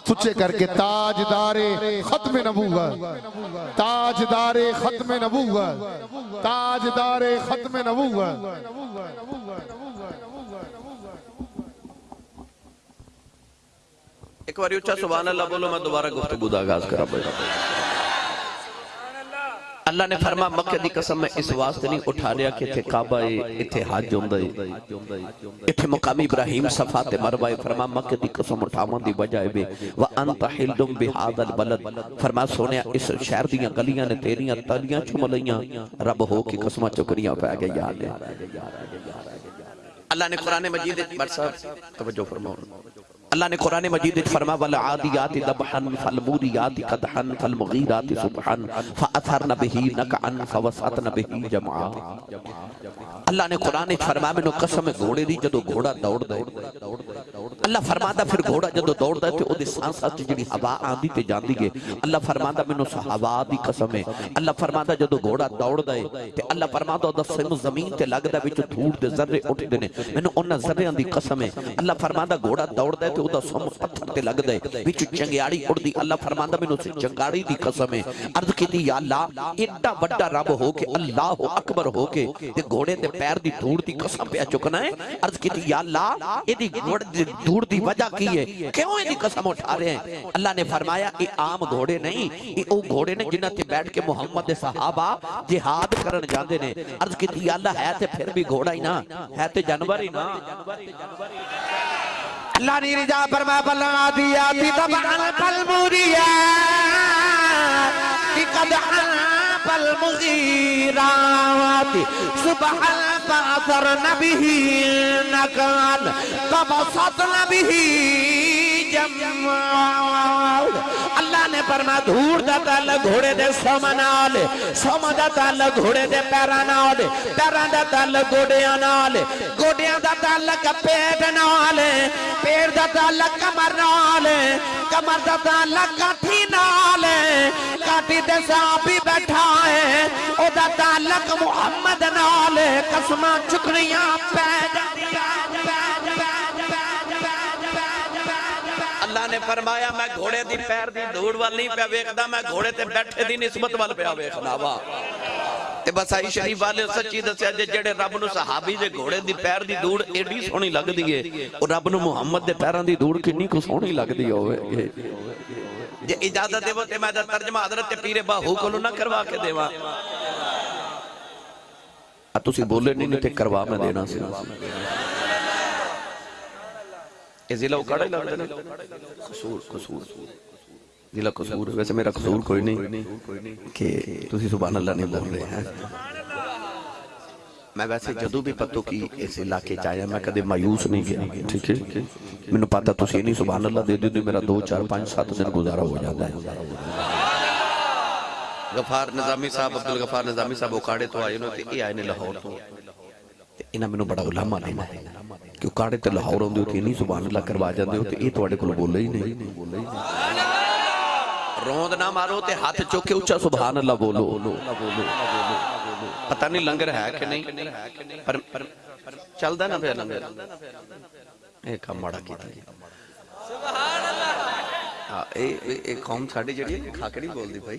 ہاتھ اچھے کر کے، تاجدار ختم نبوت، تاجدار ختم نبوت، تاجدار ختم نبوت۔ ایک باری اچھا سبحان اللہ بولو، میں دوبارہ گفتگو دا آغاز کرا بیٹا اللہ نے فرما، مکہ دی قسم میں اس واسطے نہیں اٹھا لیا کہ تھے کعبہ اتھے حج ہوندہ اتھے مقامی ابراہیم صفات مروہ مروائے فرما، مکہ دی قسم اٹھاوان دی بجائے بے وَأَنْتَ حِلْدُمْ بِحَادَ الْبَلَدْ۔ فرما، سونیا، اس شہر دیاں گلیاں نے تیریاں تلیاں چھملیاں رب ہو کی قسمہ چکریاں پہ آگے یاد ہے۔ اللہ نے قرآن مجید برسا توجہ فرماؤں اللہ نے قرآن مجید فرما، والعادیات دبحن فالموریات قدحن فالمغیرات سبحن فأثرن بہی نکعن فوسعتن بہی جمعا اللہ نے قرآن فرما میں نو قسم گھوڑے دی جدو گھوڑا دوڑ دے اللہ فرما دا پھر گھوڑا جدو دوڑ دے تے او دے سانسا چ جڑی ہوا آندی تے جاندی گے اللہ فرما دا میں نو ہوا دی قسم ہے۔ اللہ فرما دا جدو گھوڑا دوڑ دے تے اللہ فرما دا دا سم زمین تے لگ دا وچ دھوڑ دے ذرے اٹھ دے نے۔ میں نو انہاں ذریاں دی قسم ہے۔ اللہ فرما دا گھوڑا دوڑ دے تے او دا سم پتھر تے لگ دے وچ چنگیاڑی اڑ دی اللہ فرما دا میں نو سے، چنگاڑی دی قسم ہے۔ عرض کیتی یا اللہ، ایڈا بڑا رب ہو کے اللہ اکبر ہو کے تے گھوڑے تے پیر دی دھوڑ دی قسم پہ چکنا ہے۔ عرض کیتی یا اللہ اے دی گھوڑ دی دھوڑ دی وجہ کی ہے؟ کیوں اے دی قسم اٹھا رہے ہیں؟ اللہ نے فرمایا، اے عام گھوڑے نہیں، اے او گھوڑے نے جنہ تے بیٹھ کے محمد دے صحابہ جہاد کرن جاندے نے۔ عرض کیتی یا اللہ، ہے تے پھر بھی گھوڑا ہی نا، ہے تے جانور ہی نا۔ اللہ نے رجا فرمایا بلنا دیا تی تبعن فالموریات قدحن فالمغیرات سبحن فاثرن به نکان فبسطن به جمعا اللہ نے فرمایا دھوڑ دا تعلق گھوڑے دے سمنال سم دا تعلق گھوڑے دے پیرانال پیران دا تعلق گوڑیاں نال گوڑیاں دا تعلق پیٹ نال پیر دا تعلق کمر نال، کمر دا تعلق کاٹھی نال، کاٹھی دے صحابی بیٹھا ہے، او دا تعلق محمد نال قسمہ چکریاں پیدا فرمایا، میں گھوڑے دی پیر دی دھوڑ وال نہیں پہ ویکھدا، میں گھوڑے تے بیٹھے دی نسبت وال پہ ویکھنا وا۔ تے بس بسائی شریف والے سچی دسیا جے جڑے رب نو صحابی دے گھوڑے دی پیر دی دھوڑ ایڈی سونی لگدی ہے او رب نو محمد دے پیراں دی دھوڑ کنی کو سونی لگدی ہوے۔ جے اجازت دیو تے میں دا ترجمہ حضرت پیر باہو کولو نہ کروا کے دیواں۔ تسی بولے نہیں تے کروا میں دینا سی۔ یہ ضلع اکاڑا ہی لگتا ہے قصور قصور ضلع قصور ویسے میرا قصور کوئی نہیں کہ تسی سبحان اللہ نہیں بول رہے ہیں۔ میں ویسے جدو بھی پتو کی اس علاقے چاہیا میں کدے مایوس نہیں گیا ٹھیک ہے؟ میں نے پاتا تسی نہیں سبحان اللہ دے دے میرا دو چار پانچ سات دن گزارا ہو جاتا ہے۔ غفار نظامی صاحب عبدالغفار نظامی صاحب اکاڑے تو آئے انہوں تے یہ آئے نے لاہور تو۔ انہاں میں بڑا علامہ لینا ہے کہ اکاڑے تے لاہور ہوندے ہوتے نہیں سبحان اللہ کروا جاندے ہوتے یہ تو اڑے کل بولے ہی نہیں روند نہ مارو تے ہاتھ چوکے اچھا سبحان اللہ بولو پتہ نہیں لنگر ہے کہ نہیں پر چل دا نا پہ لنگر ایک ہم مڑا کی تھی سبحان اللہ ایک قوم ساڑی جڑی ہے کھاکڑی بول دی بھائی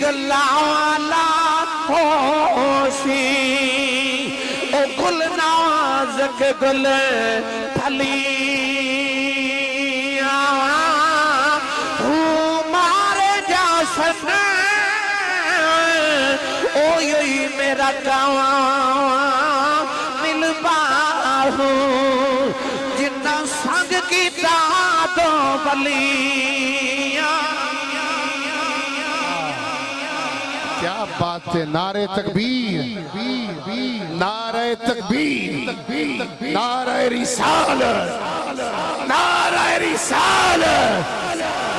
گلانا ہوشی او گل نازک گل تھلی جا میرا گاؤں مل ہوں جتنا سنگ کی تو بلی کیا بات ہے نعرہ تکبیر۔ نعرہ تکبیر۔ نعرہ رسالت۔ نعرہ رسالت۔